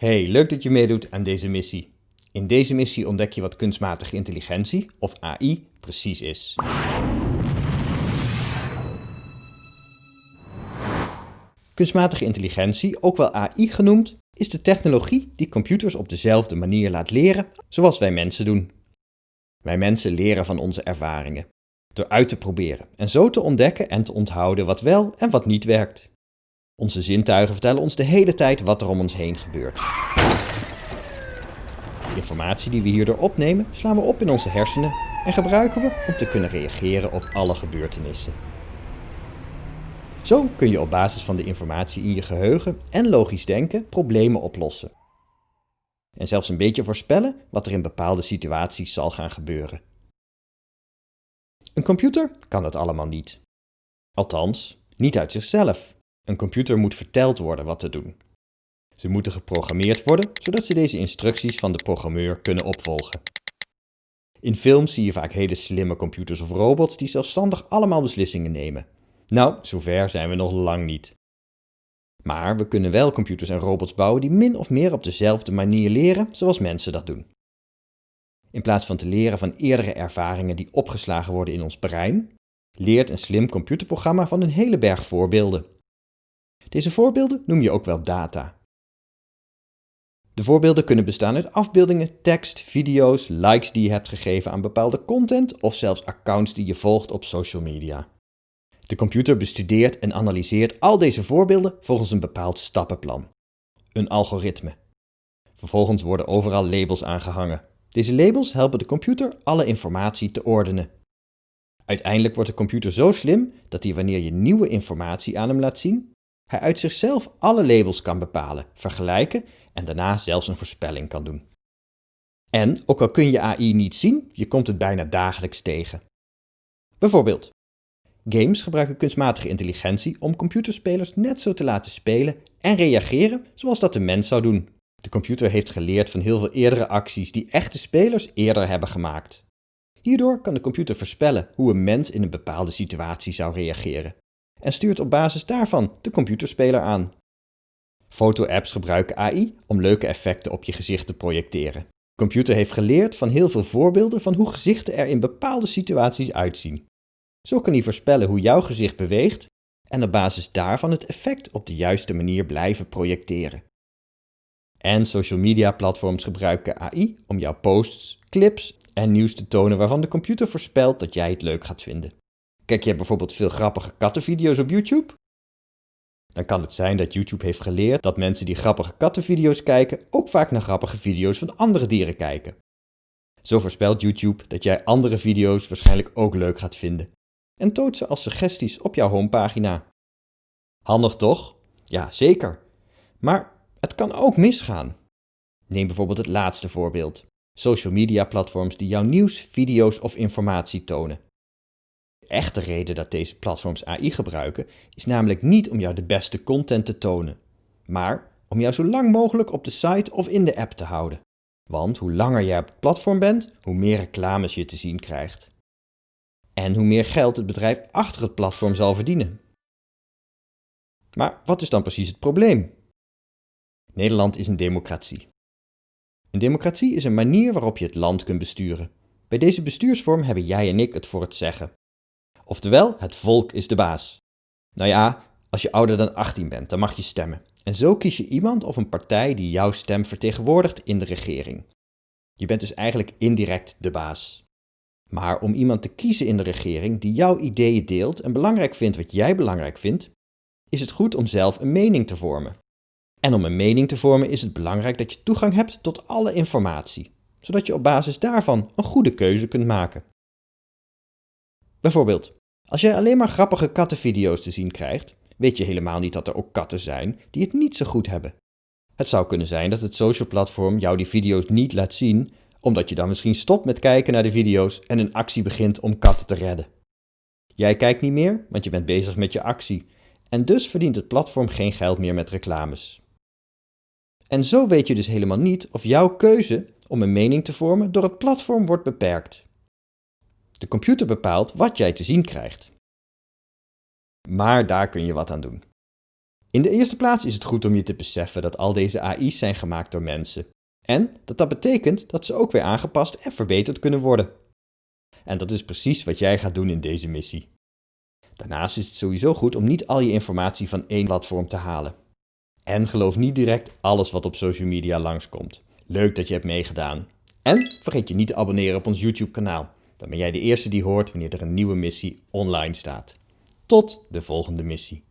Hey, leuk dat je meedoet aan deze missie. In deze missie ontdek je wat kunstmatige intelligentie, of AI, precies is. Kunstmatige intelligentie, ook wel AI genoemd, is de technologie die computers op dezelfde manier laat leren zoals wij mensen doen. Wij mensen leren van onze ervaringen, door uit te proberen en zo te ontdekken en te onthouden wat wel en wat niet werkt. Onze zintuigen vertellen ons de hele tijd wat er om ons heen gebeurt. De informatie die we hierdoor opnemen, slaan we op in onze hersenen en gebruiken we om te kunnen reageren op alle gebeurtenissen. Zo kun je op basis van de informatie in je geheugen en logisch denken problemen oplossen. En zelfs een beetje voorspellen wat er in bepaalde situaties zal gaan gebeuren. Een computer kan dat allemaal niet. Althans, niet uit zichzelf. Een computer moet verteld worden wat te doen. Ze moeten geprogrammeerd worden, zodat ze deze instructies van de programmeur kunnen opvolgen. In films zie je vaak hele slimme computers of robots die zelfstandig allemaal beslissingen nemen. Nou, zover zijn we nog lang niet. Maar we kunnen wel computers en robots bouwen die min of meer op dezelfde manier leren zoals mensen dat doen. In plaats van te leren van eerdere ervaringen die opgeslagen worden in ons brein, leert een slim computerprogramma van een hele berg voorbeelden. Deze voorbeelden noem je ook wel data. De voorbeelden kunnen bestaan uit afbeeldingen, tekst, video's, likes die je hebt gegeven aan bepaalde content of zelfs accounts die je volgt op social media. De computer bestudeert en analyseert al deze voorbeelden volgens een bepaald stappenplan. Een algoritme. Vervolgens worden overal labels aangehangen. Deze labels helpen de computer alle informatie te ordenen. Uiteindelijk wordt de computer zo slim dat hij wanneer je nieuwe informatie aan hem laat zien, hij uit zichzelf alle labels kan bepalen, vergelijken en daarna zelfs een voorspelling kan doen. En, ook al kun je AI niet zien, je komt het bijna dagelijks tegen. Bijvoorbeeld, games gebruiken kunstmatige intelligentie om computerspelers net zo te laten spelen en reageren zoals dat de mens zou doen. De computer heeft geleerd van heel veel eerdere acties die echte spelers eerder hebben gemaakt. Hierdoor kan de computer voorspellen hoe een mens in een bepaalde situatie zou reageren en stuurt op basis daarvan de computerspeler aan. Foto-apps gebruiken AI om leuke effecten op je gezicht te projecteren. De computer heeft geleerd van heel veel voorbeelden van hoe gezichten er in bepaalde situaties uitzien. Zo kan hij voorspellen hoe jouw gezicht beweegt en op basis daarvan het effect op de juiste manier blijven projecteren. En social media platforms gebruiken AI om jouw posts, clips en nieuws te tonen waarvan de computer voorspelt dat jij het leuk gaat vinden. Kijk je bijvoorbeeld veel grappige kattenvideo's op YouTube? Dan kan het zijn dat YouTube heeft geleerd dat mensen die grappige kattenvideo's kijken ook vaak naar grappige video's van andere dieren kijken. Zo voorspelt YouTube dat jij andere video's waarschijnlijk ook leuk gaat vinden en toont ze als suggesties op jouw homepagina. Handig toch? Ja, zeker. Maar het kan ook misgaan. Neem bijvoorbeeld het laatste voorbeeld. Social media platforms die jouw nieuws, video's of informatie tonen echte reden dat deze platforms AI gebruiken is namelijk niet om jou de beste content te tonen, maar om jou zo lang mogelijk op de site of in de app te houden. Want hoe langer jij op het platform bent, hoe meer reclames je te zien krijgt. En hoe meer geld het bedrijf achter het platform zal verdienen. Maar wat is dan precies het probleem? Nederland is een democratie. Een democratie is een manier waarop je het land kunt besturen. Bij deze bestuursvorm hebben jij en ik het voor het zeggen. Oftewel, het volk is de baas. Nou ja, als je ouder dan 18 bent, dan mag je stemmen. En zo kies je iemand of een partij die jouw stem vertegenwoordigt in de regering. Je bent dus eigenlijk indirect de baas. Maar om iemand te kiezen in de regering die jouw ideeën deelt en belangrijk vindt wat jij belangrijk vindt, is het goed om zelf een mening te vormen. En om een mening te vormen is het belangrijk dat je toegang hebt tot alle informatie, zodat je op basis daarvan een goede keuze kunt maken. Bijvoorbeeld, als jij alleen maar grappige kattenvideo's te zien krijgt, weet je helemaal niet dat er ook katten zijn die het niet zo goed hebben. Het zou kunnen zijn dat het social platform jou die video's niet laat zien, omdat je dan misschien stopt met kijken naar de video's en een actie begint om katten te redden. Jij kijkt niet meer, want je bent bezig met je actie, en dus verdient het platform geen geld meer met reclames. En zo weet je dus helemaal niet of jouw keuze om een mening te vormen door het platform wordt beperkt. De computer bepaalt wat jij te zien krijgt. Maar daar kun je wat aan doen. In de eerste plaats is het goed om je te beseffen dat al deze AI's zijn gemaakt door mensen. En dat dat betekent dat ze ook weer aangepast en verbeterd kunnen worden. En dat is precies wat jij gaat doen in deze missie. Daarnaast is het sowieso goed om niet al je informatie van één platform te halen. En geloof niet direct alles wat op social media langskomt. Leuk dat je hebt meegedaan. En vergeet je niet te abonneren op ons YouTube kanaal. Dan ben jij de eerste die hoort wanneer er een nieuwe missie online staat. Tot de volgende missie.